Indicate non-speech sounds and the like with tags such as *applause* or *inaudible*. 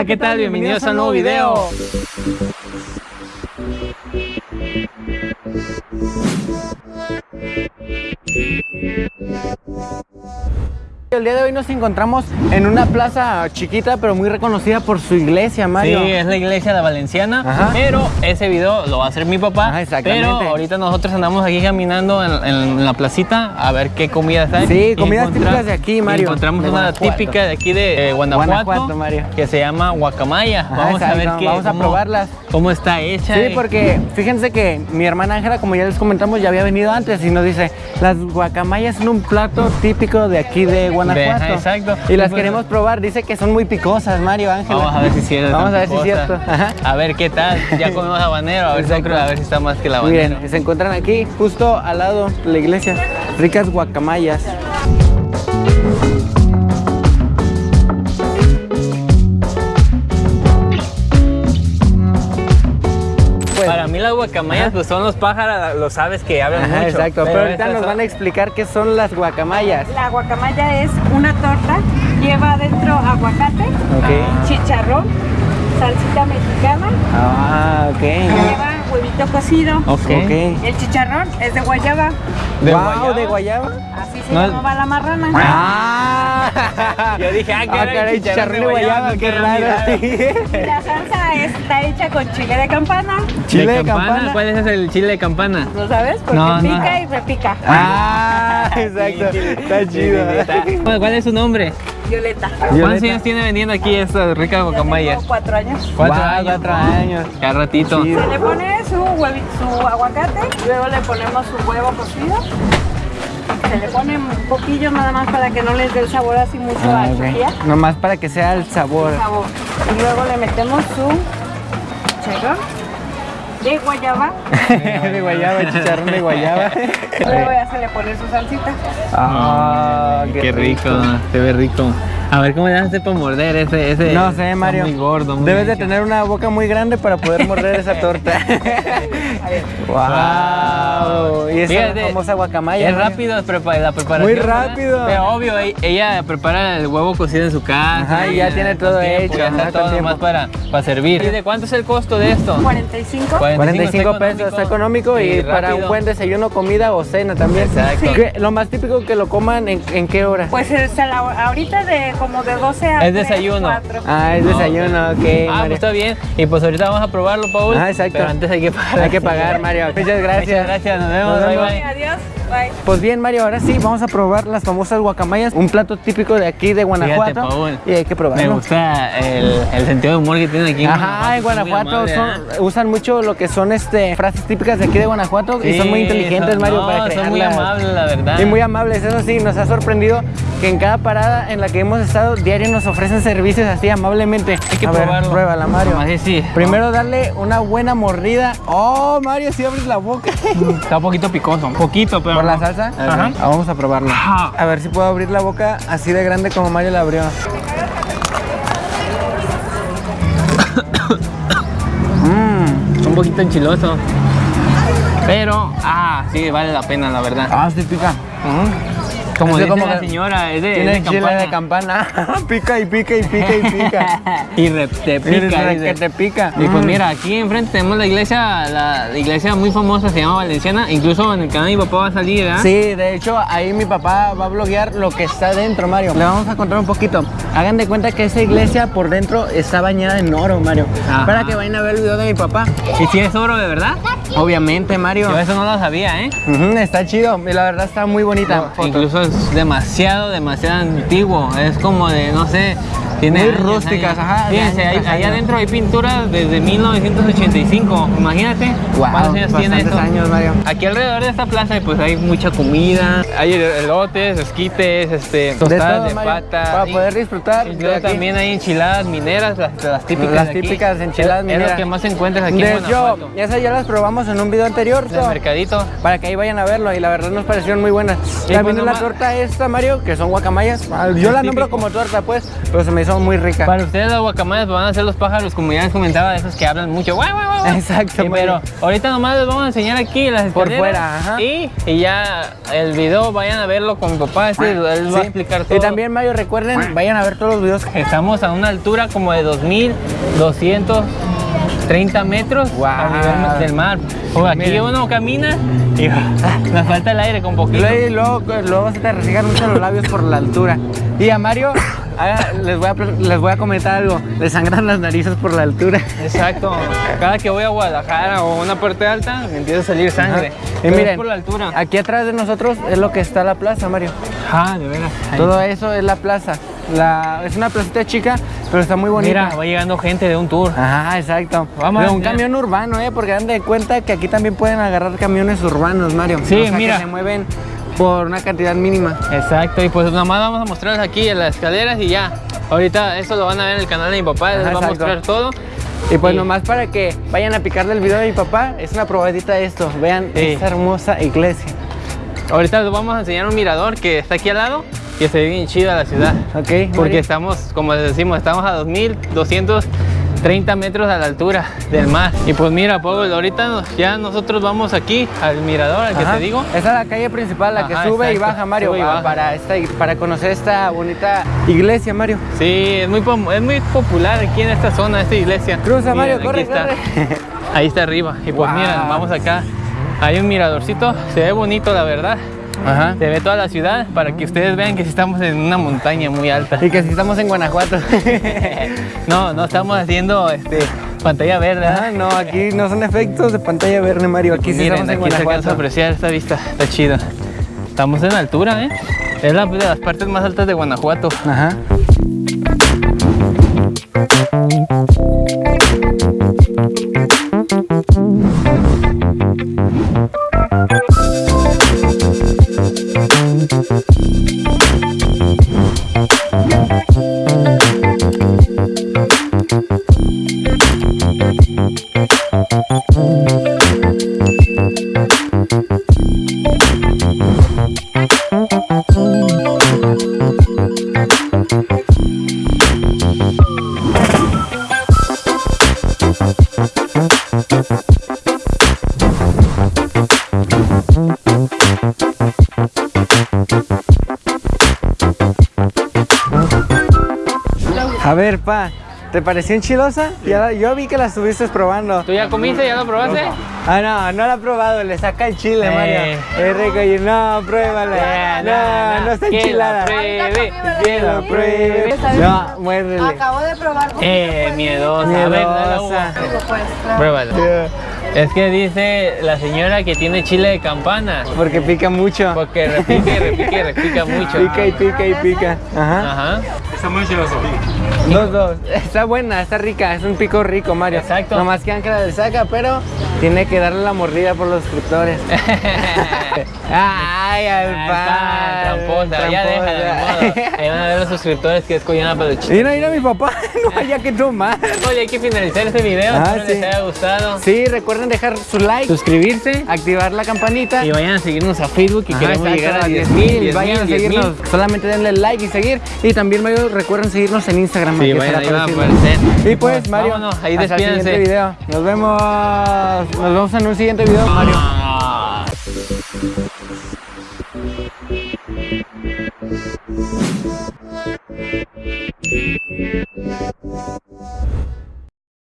Hola, ¿qué tal? Bienvenidos a un nuevo video. El día de hoy nos encontramos en una plaza chiquita pero muy reconocida por su iglesia, Mario. Sí, es la iglesia de Valenciana, Ajá. pero ese video lo va a hacer mi papá. Ajá, exactamente. Pero ahorita nosotros andamos aquí caminando en, en la placita a ver qué comidas hay. Sí, comidas típicas de aquí, Mario. Encontramos De una típica de aquí de eh, Guanajuato, Guanajuato, Mario. que se llama guacamaya. Ajá, vamos a ver qué, vamos a cómo- probarlas. Cómo está hecha. Sí, y- porque fíjense que mi hermana Ángela, como ya les comentamos, ya había venido antes y nos dice, las guacamayas son un plato típico de aquí de Guanajuato. Ajá, exacto. Y las pues- queremos probar, dice que son muy picosas, Mario Ángela. Vamos a ver si es cierto. Vamos a ver si es cierto. Ajá. A ver qué tal. Ya *laughs* comimos habanero, a ver, si, a ver si está más que el habanero. Miren, se encuentran aquí, justo al lado de la iglesia, ricas guacamayas. Las guacamayas pues son los pájaros, los aves que hablan Ajá, mucho. exacto, pero, ahorita nos son- van a explicar qué son las guacamayas. La guacamaya es una torta, lleva adentro aguacate, chicharrón, salsita mexicana, Ah, ok. lleva huevito cocido. Ok. Ok. El chicharrón es de guayaba, ¿De Wow, guayaba? de guayaba. así se No, llamaba la marrana. Ah. Yo dije, ah, caray, caray, chicharrón de guayaba, qué raro. Y la salsa está hecha con chile de campana, Chile de campana? campana. ¿Cuál es el chile de campana? ¿lo sabes? Porque No, no. pica y repica. Ah, exacto. Está chido. ¿Cuál cuál es su nombre? Violeta. ¿Cuántos Violeta. años tiene vendiendo aquí estas ricas guacamayas? Tengo cuatro años. Cuatro años. cuatro años. Ya ratito. Sí. Se le pone su, huevi- su aguacate, luego le ponemos su huevo cocido. Se le pone un poquillo nada más para que no les dé el sabor así mucho Ah, a ok. chuchilla. Nomás para que sea el sabor. sabor. Y luego le metemos su chicharrón de guayaba. *laughs* de guayaba, chicharrón de guayaba. luego ya se le pone su salsita. Ah, Qué, rico, se ve rico. A ver cómo le hace para morder ese, ese. No sé, Mario. Muy gordo. muy Debes de tener una boca muy grande para poder morder esa torta. *laughs* *laughs* wow. Y esa Fíjate, famosa guacamaya. Es Mario. rápido la preparación. Muy rápido. Pero obvio, ella prepara el huevo cocido en su casa. Ajá, y ya tiene todo tiempo, hecho, Ya está todo nomás para, para servir. ¿Y de cuánto es el costo de esto? 45. 45 pesos, está económico y, para un buen desayuno, comida o cena también. Exacto. ¿Qué- Lo más típico que lo coman en, en qué hora? Pues es a la- ahorita de como de 12 a Es 3, desayuno. 4. Ah, es No, desayuno, ok. Ah, pues Mario. está bien. Y pues ahorita vamos a probarlo, Paul. Ah, exacto. Pero antes hay que pagar. Hay que pagar, Mario. *laughs* Muchas gracias. Muchas gracias, nos vemos. Nos bye, vemos. bye. Adiós. Bye. Pues bien, Mario, ahora sí, vamos a probar las famosas guacamayas, un plato típico de aquí de Guanajuato. Fíjate, Paul. y hay que Me probarlo. gusta el, el sentido de humor que tienen aquí en Ajá, en Guanajuato son- ¿eh? usan mucho lo que son este frases típicas de aquí de Guanajuato y son muy inteligentes, son- Mario, no, para son muy crearlas. amables, la verdad. Y muy amables, eso sí, nos ha sorprendido que en cada parada en la que hemos estado diario nos ofrecen servicios así amablemente. Hay que a ver, probarlo. pruébala, Mario. Que sí. Primero darle una buena mordida. Oh, Mario, si abres la boca. *laughs* Está un poquito picoso, un poquito, pero. ¿Por la salsa? Vamos a probarlo. A ver si puedo abrir la boca así de grande como Mario la abrió. Mmm. *coughs* Un poquito enchiloso. Pero, ah, sí, vale la pena, la verdad. Ah, sí pica. Como dice como la señora, es de, Tiene es de chile campana. de campana. *laughs* pica y pica y pica y pica. *laughs* y re- te pica, que te pica. Y pues Mm. mira, aquí enfrente tenemos la iglesia, la, la iglesia muy famosa, se llama Valenciana. Incluso en el canal de mi papá va a salir, ¿verdad? Sí, de hecho ahí mi papá va a bloguear lo que está dentro, Mario. Le vamos a contar un poquito. Hagan de cuenta que esa iglesia por dentro está bañada en oro, Mario. Ajá. Para que vayan a ver el video de mi papá. ¿Y si es oro de verdad? Obviamente, Mario. Yo eso no lo sabía, ¿eh? Está chido y la verdad está muy bonita. Incluso es demasiado, demasiado antiguo. Es como de, no sé, tiene Muy rústicas, años. ajá, de Fíjense, tras allá adentro hay pinturas desde 1985. Imagínate Guau, cuántos años tiene esto. años, Mario. Aquí alrededor de esta plaza pues hay mucha comida, hay elotes, esquites, este, tostadas de, Mario, pata. Para y- poder disfrutar. y de luego también hay enchiladas mineras, las, las típicas Las de aquí. típicas enchiladas Es- mineras. Es lo que más encuentras aquí De en hecho, esas ya las probamos en un video anterior. El mercadito. para que ahí vayan a verlo y la verdad nos parecieron muy buenas. Y También pues la torta esta, Mario, que son guacamayas. Ah, Yo la nombro como torta, pues, pero se me hizo son muy ricas. Para ustedes las guacamayas van a ser los pájaros, como ya les comentaba, esos que hablan mucho. ¡Guau, guau, guau! Exacto, Sí, pero ahorita nomás les vamos a enseñar aquí las Por fuera, ajá. Y, y ya el video vayan a verlo con mi papá, este, él va a explicar todo. Y también, Mario, recuerden, vayan a ver todos los videos. Estamos a una altura como de 2230 metros Guau. a nivel del mar. O aquí Miren. uno camina y *laughs* nos falta el aire con poquito. Luego, luego, luego se te resigan mucho los labios por la altura. Y a Mario, haga- les, voy a, les voy a comentar algo. Le sangran las narices por la altura. Exacto. Cada que voy a Guadalajara o una parte alta, me empieza a salir sangre. Y es miren, por la altura. aquí atrás de nosotros es lo que está la plaza, Mario. Ah, de veras. Ahí. Todo eso es la plaza. La, es una placita chica, pero está muy bonita. Mira, va llegando gente de un tour. Ajá, exacto. Vamos de un camión urbano, ¿eh? Porque dan de cuenta que aquí también pueden agarrar camiones urbanos, Mario. Sí, O sea, mira. Que se mueven por una cantidad mínima. Exacto, y pues nada más vamos a mostrarles aquí en las escaleras y ya. Ahorita eso lo van a ver en el canal de mi papá, les va a mostrar todo. Y pues nomás para que vayan a picarle el video de mi papá, es una probadita de esto. Vean Sí. esta hermosa iglesia. Ahorita les vamos a enseñar un mirador que está aquí al lado y se ve bien chida la ciudad. Ok, Porque estamos, como les decimos, estamos a 2230 metros a la altura del mar. Y pues mira, Pablo, ahorita nos- ya nosotros vamos aquí al mirador, al que te digo. Esa es la calle principal, la que sube y baja, Mario, y baja. Para, esta, para conocer esta bonita iglesia, Mario. Sí, es muy, es muy popular aquí en esta zona, esta iglesia. Cruza, Mario, corre, está. Ahí está arriba. Y pues Wow. miren, vamos acá. Hay un miradorcito, se ve bonito la verdad. Ajá. Se ve toda la ciudad para que ustedes vean que sí estamos en una montaña muy alta. Y que si estamos en Guanajuato. *laughs* No, no estamos haciendo este, pantalla verde. Ah, no, aquí no son efectos de pantalla verde, Mario. Aquí sí estamos en aquí se alcanza a Guanajuato. apreciar esta vista, está chido. Estamos en altura, ¿eh? Es la de las partes más altas de Guanajuato. Ajá. *laughs* A ver, pa, ¿te pareció enchilosa? Ya la- yo vi que la estuviste probando. ¿Tú ya comiste? ¿Ya lo probaste? Ah, no, no la he probado, le saca el chile, Eh. Mario. Es rico y no, pruébala. No, no está Que la enchilada. pruebe, Que lo pruebe. No, muérdele. Acabo de probar. Eh, miedosa. A ver, dale la uva. Es que dice la señora que tiene chile de campana. Porque pica mucho. Porque repica y repica y repica mucho. Pica y pica y pica. Ajá. Ajá. Dos, dos. Está buena, está rica. Es un pico rico, Mario. Exacto. Nomás que Ángela le saca, pero tiene que darle la mordida por los suscriptores. *laughs* *laughs* Ay, al Ay, pan. pan, tramposa, ya déjala, de modo. Ahí van a ver los suscriptores que es Coyana Peluchín. Mira, mira mi papá. *laughs* No *laughs* haya que tomar. Oye, hay que finalizar este video. Ah, Espero sí. les haya gustado. Sí, recuerden dejar su like, Suscribirse activar la campanita. y vayan a seguirnos a Facebook que Ajá, queremos exacto, llegar a 10 10.000. mil. Vayan a seguirnos. Solamente denle like y seguir. Y también, Mario, recuerden seguirnos en Instagram. Sí, vayan, ahí van a aparecer. Y pues, Mario, Vámonos, ahí hasta el despídense. siguiente video. Nos vemos. Nos vemos en un siguiente video, Mario.